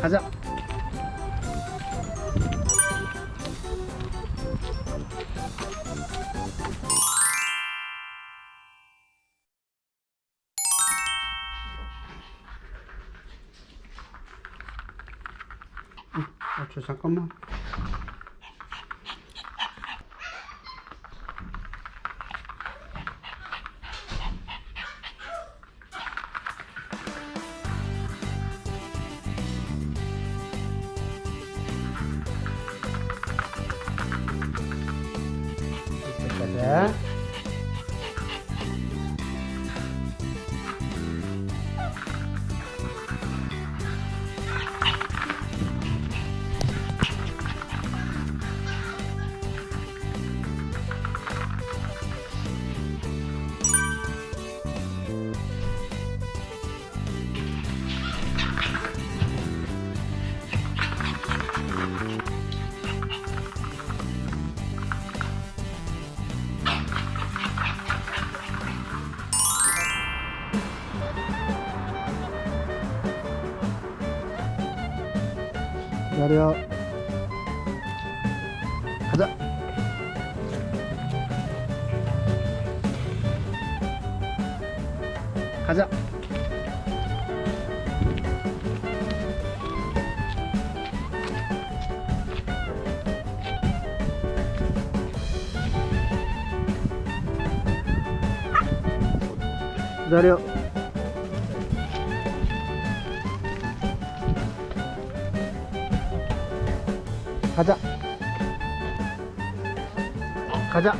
가자. 아, 저 잠깐만. 嗯。やるよは。じゃはじゃやるよ 가자. 가자.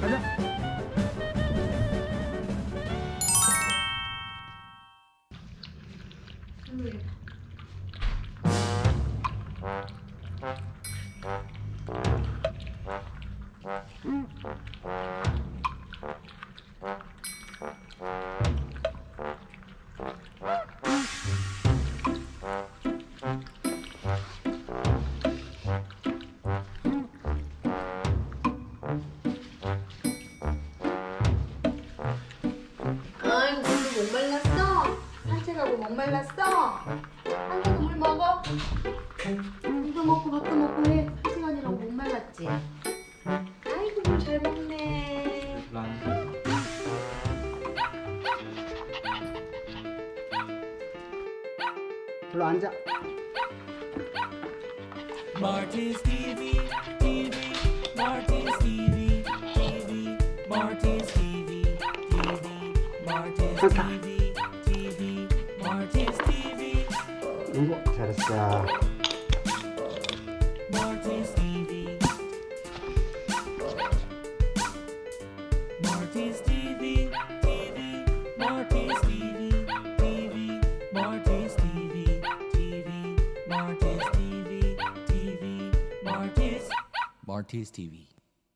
가자. 아이고 물도 목말랐어? 산책하고 목말랐어? 한번도 물 먹어? 물도 먹고 밥도 먹고 해 산책하느라고 목말랐지? 아이고 물 잘 먹네 불러 앉아. Marty's TV, TV, Marty's TV, TV, Marty's TV, TV, Marty's 좋다. TV, TV, Marty's TV, 농구 잘했어. Marty's TV, Marty's TV, TV, Marty's TV, TV, Marty's TV, TV, Marty's RTS TV.